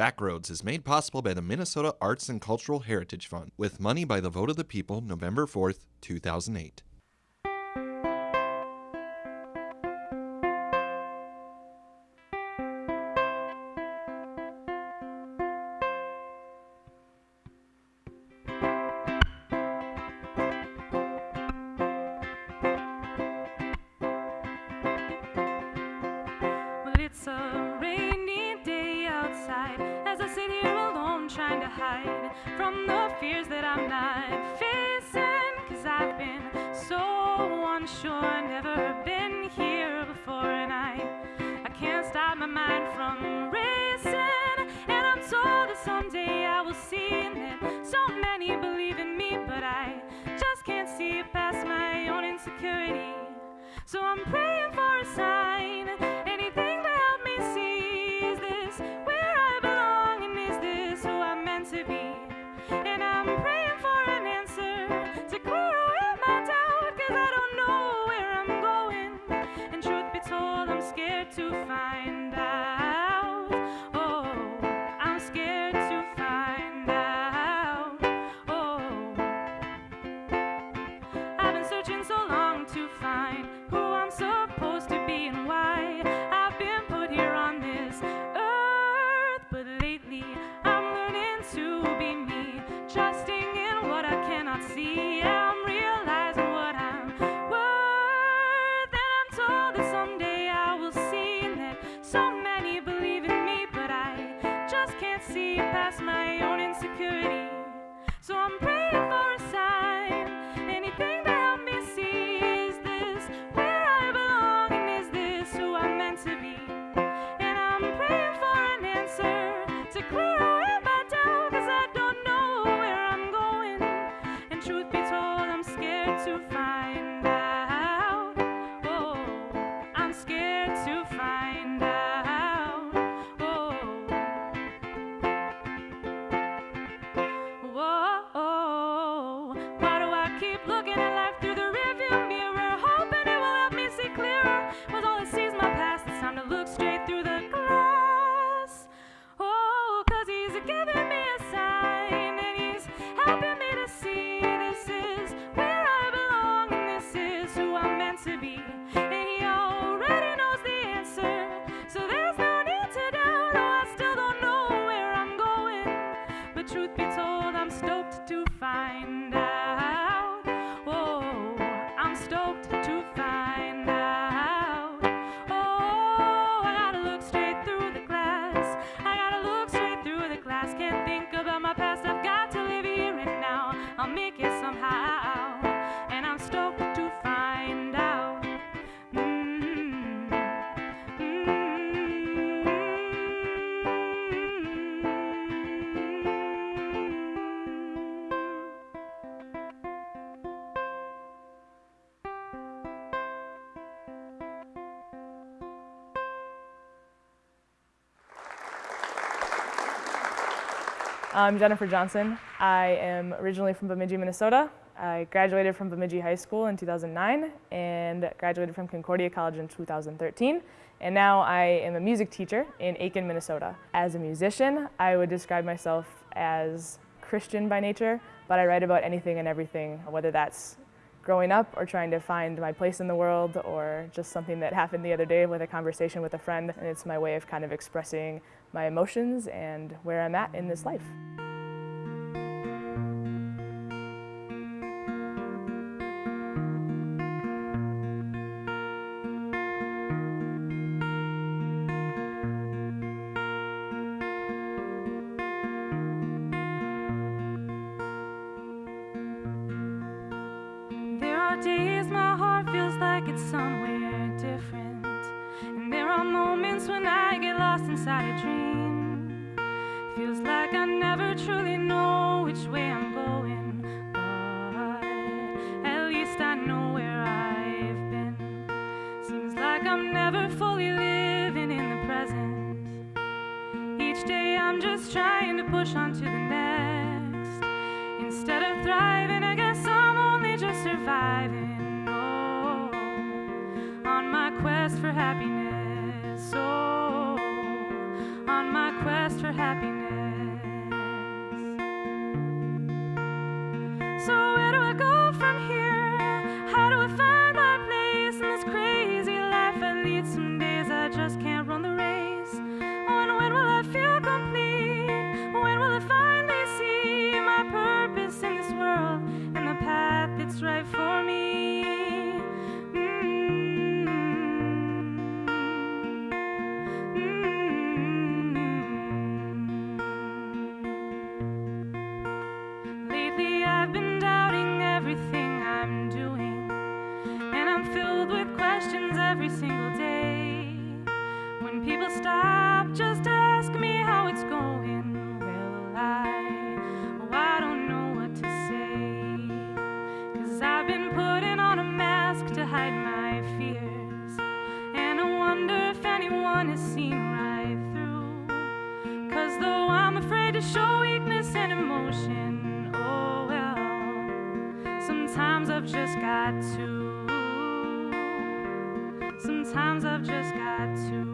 Backroads is made possible by the Minnesota Arts and Cultural Heritage Fund with money by the vote of the people November 4th, 2008. insecurity. So I'm praying. see past my own insecurity. So I'm I'm Jennifer Johnson. I am originally from Bemidji, Minnesota. I graduated from Bemidji High School in 2009 and graduated from Concordia College in 2013. And now I am a music teacher in Aitkin, Minnesota. As a musician, I would describe myself as Christian by nature, but I write about anything and everything, whether that's growing up or trying to find my place in the world or just something that happened the other day with a conversation with a friend. And it's my way of kind of expressing my emotions and where I'm at in this life. days my heart feels like it's somewhere different. And there are moments when I lost inside a dream. Feels like I never truly know which way I'm going But at least I know where I've been. Seems like I'm never fully living in the present. Each day I'm just trying to push on to the next. Instead of thriving got to. Sometimes I've just got to.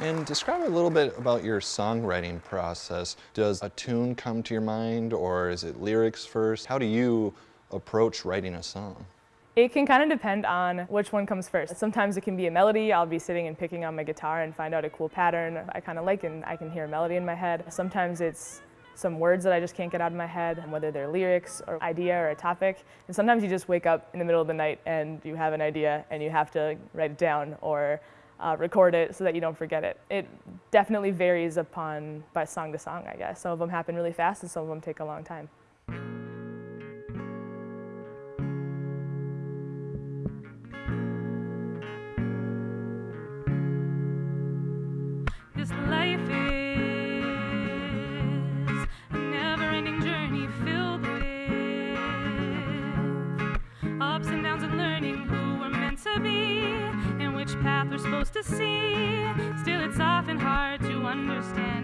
And describe a little bit about your songwriting process. Does a tune come to your mind or is it lyrics first? How do you approach writing a song? It can kind of depend on which one comes first. Sometimes it can be a melody. I'll be sitting and picking on my guitar and find out a cool pattern I kind of like and I can hear a melody in my head. Sometimes it's some words that I just can't get out of my head, whether they're lyrics or idea or a topic. And sometimes you just wake up in the middle of the night and you have an idea and you have to write it down or uh, record it so that you don't forget it. It definitely varies upon by song to song, I guess. Some of them happen really fast and some of them take a long time. to see. Still, it's often hard to understand.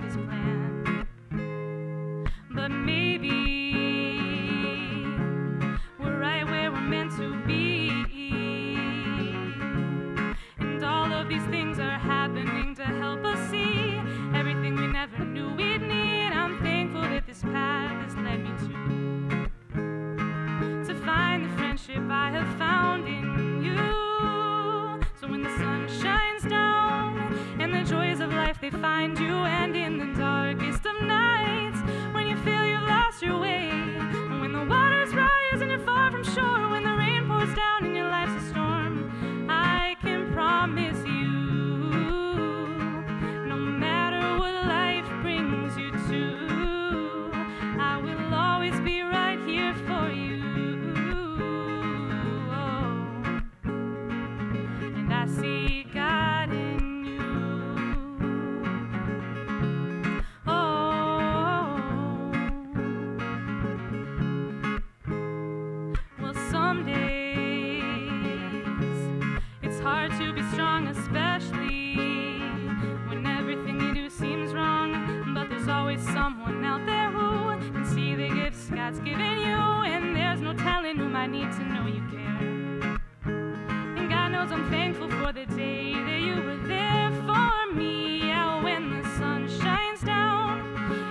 cause I'm thankful for the day that you were there for me. Out when the sun shines down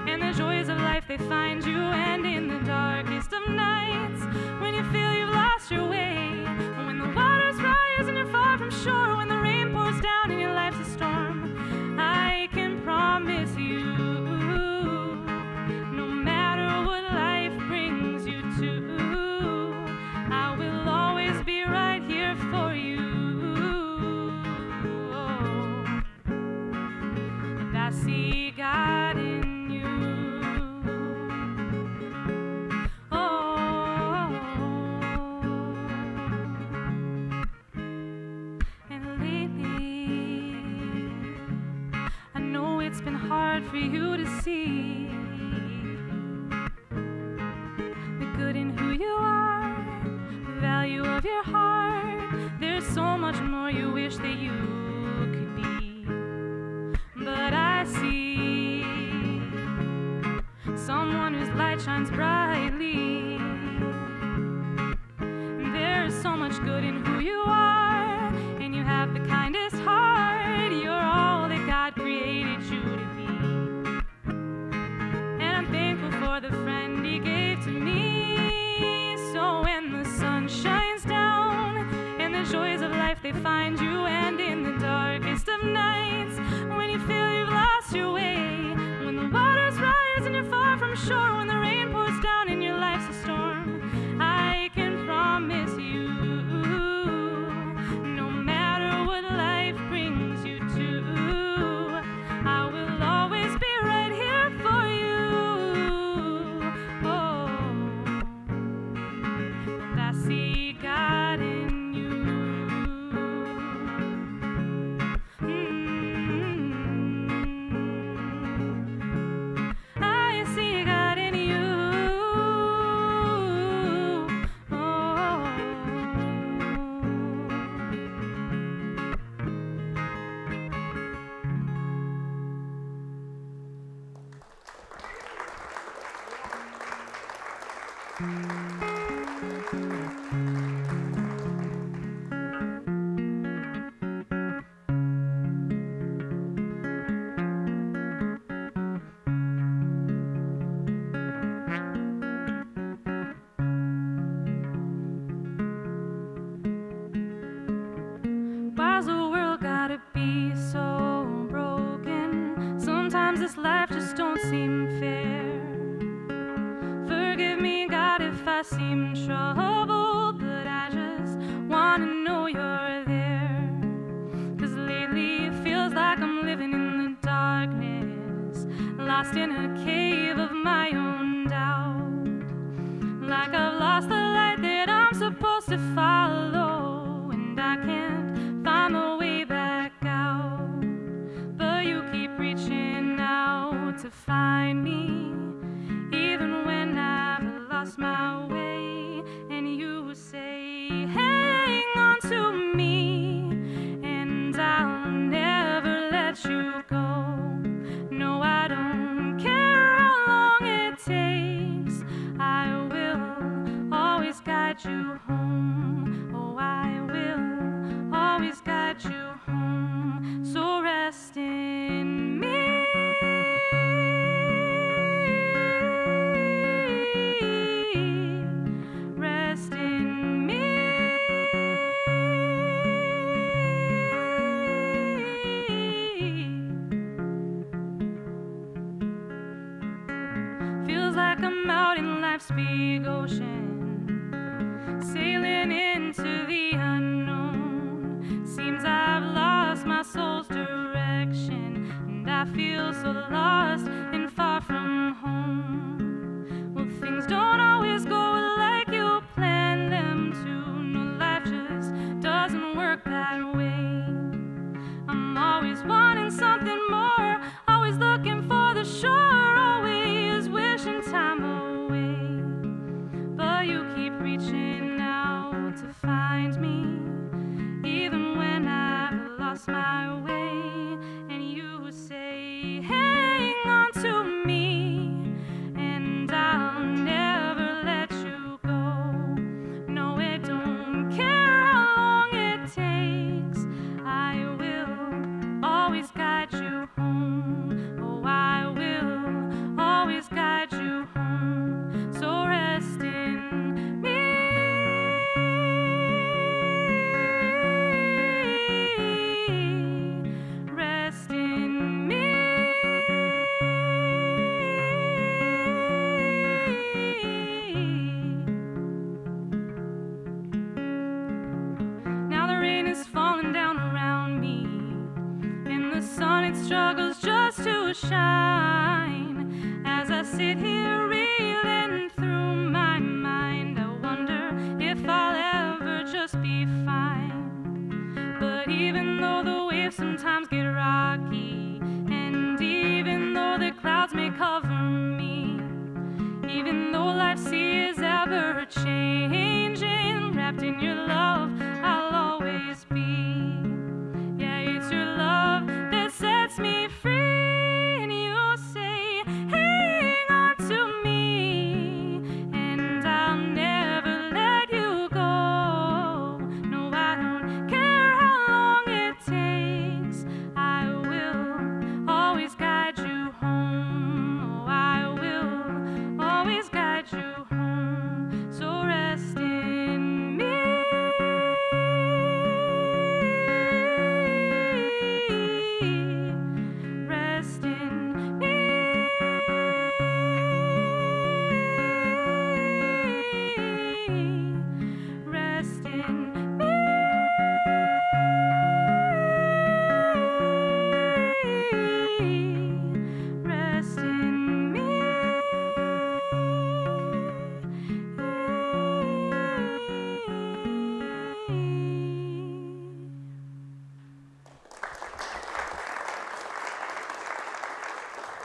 and the joys of life they find you, and in the your heart. There's so much more you wish that you could be. But I see someone whose light shines brightly. There is so much good in who you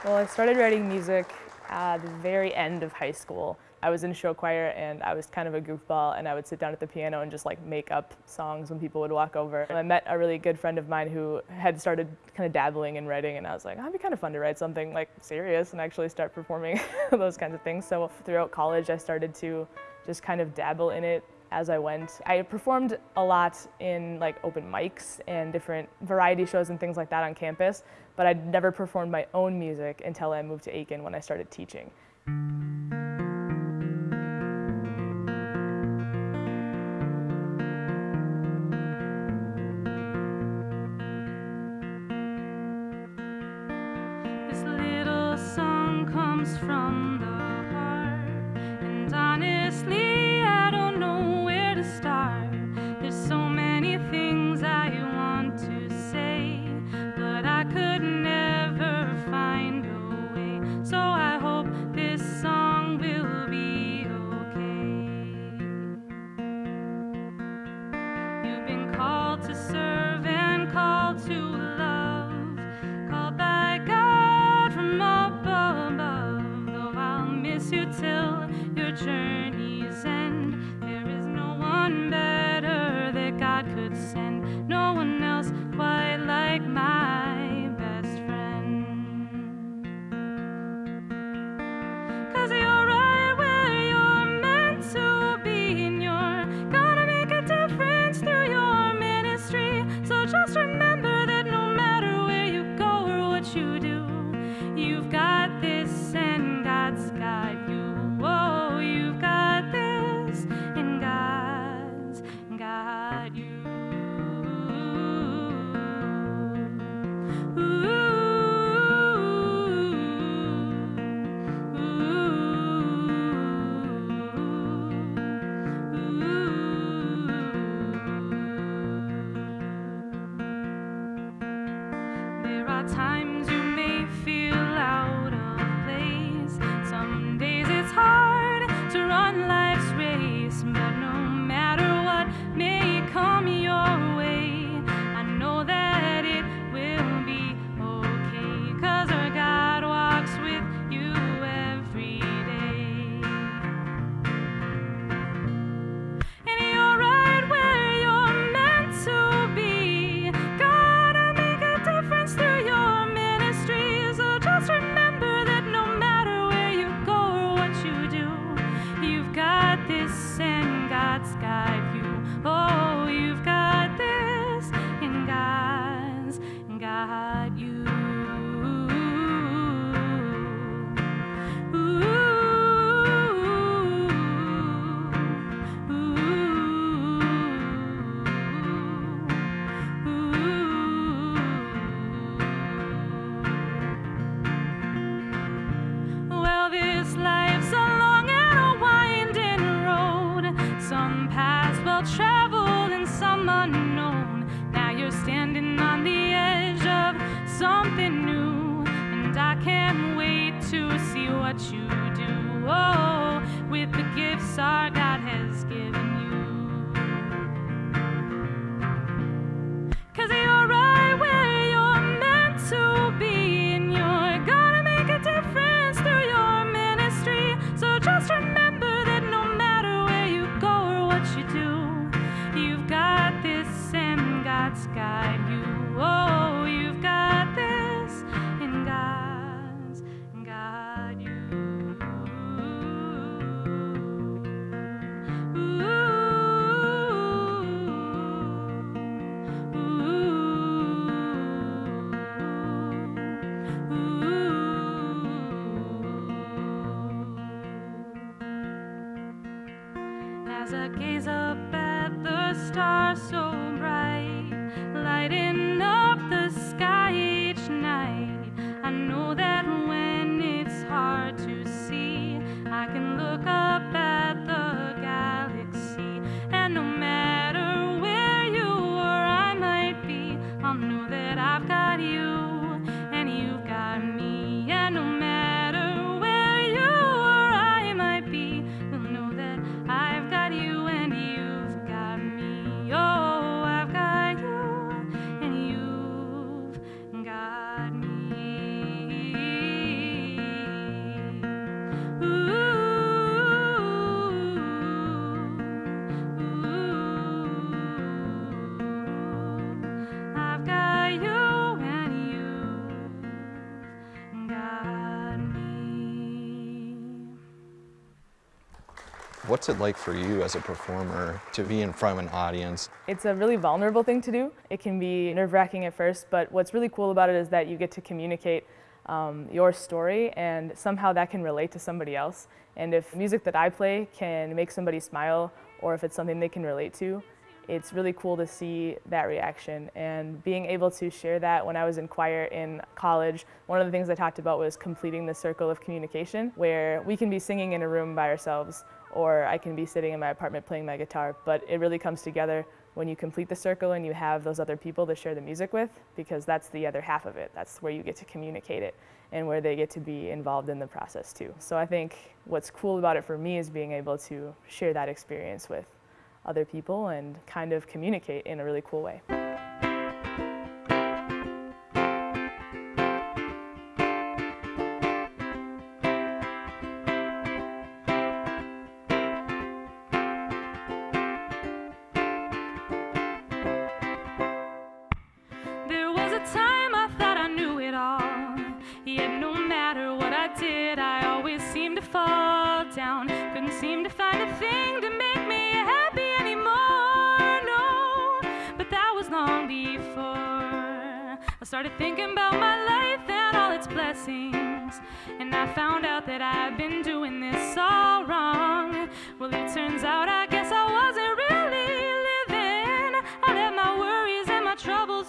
Well, I started writing music at the very end of high school. I was in show choir and I was kind of a goofball and I would sit down at the piano and just like make up songs when people would walk over. And I met a really good friend of mine who had started kind of dabbling in writing and I was like, oh, it'd be kind of fun to write something like serious and actually start performing those kinds of things. So throughout college I started to just kind of dabble in it as I went. I performed a lot in like open mics and different variety shows and things like that on campus, but I'd never performed my own music until I moved to Aitkin when I started teaching. This little song comes from one. As I gaze up at the stars so bright, lighting What's it like for you as a performer to be in front of an audience? It's a really vulnerable thing to do. It can be nerve wracking at first, but what's really cool about it is that you get to communicate um, your story and somehow that can relate to somebody else. And if music that I play can make somebody smile or if it's something they can relate to, it's really cool to see that reaction and being able to share that when I was in choir in college. One of the things I talked about was completing the circle of communication where we can be singing in a room by ourselves or I can be sitting in my apartment playing my guitar, but it really comes together when you complete the circle and you have those other people to share the music with because that's the other half of it. That's where you get to communicate it and where they get to be involved in the process too. So I think what's cool about it for me is being able to share that experience with other people and kind of communicate in a really cool way.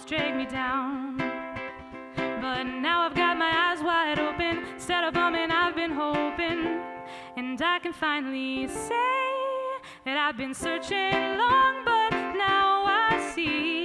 Drag me down. But now I've got my eyes wide open. Instead of bumming, I've been hoping. And I can finally say that I've been searching long, but now I see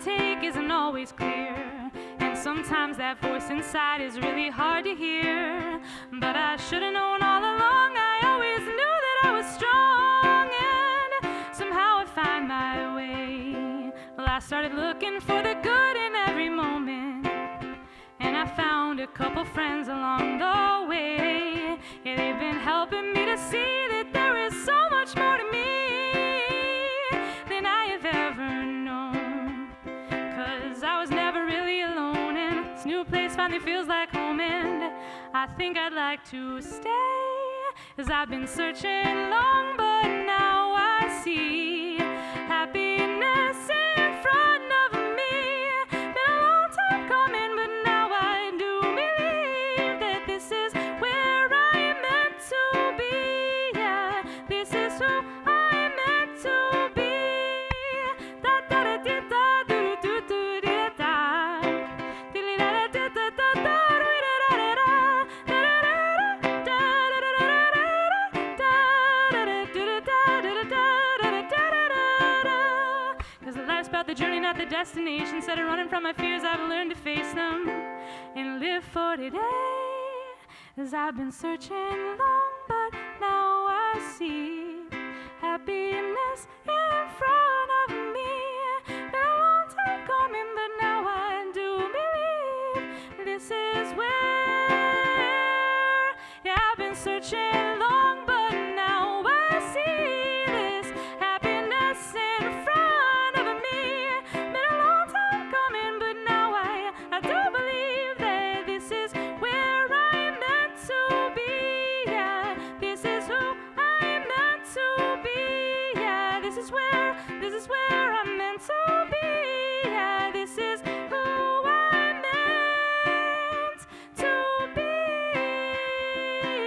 take isn't always clear. And sometimes that voice inside is really hard to hear. But I should have known all along, I always knew that I was strong. And somehow I find my way. Well, I started looking for the good in every moment. And I found a couple friends along the way. Yeah, they've been helping me to see that there is so much more to me finally feels like home. And I think I'd like to stay. Cause I've been searching long, but now I see happiness the destination. Instead of running from my fears, I've learned to face them and live for today. As I've been searching long, but now I see this is where this is where I'm meant to be. Yeah, this is who I'm meant to be.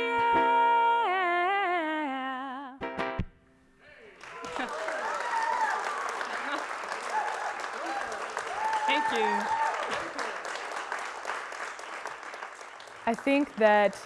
Yeah. Thank you. I think that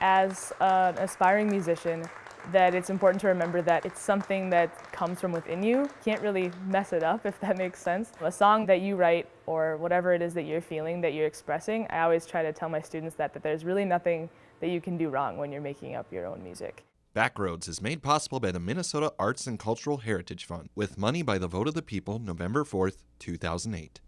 as an aspiring musician, that it's important to remember that it's something that comes from within you. You can't really mess it up, if that makes sense. A song that you write or whatever it is that you're feeling, that you're expressing, I always try to tell my students that, that there's really nothing that you can do wrong when you're making up your own music. Backroads is made possible by the Minnesota Arts and Cultural Heritage Fund with money by the vote of the people November 4th, 2008.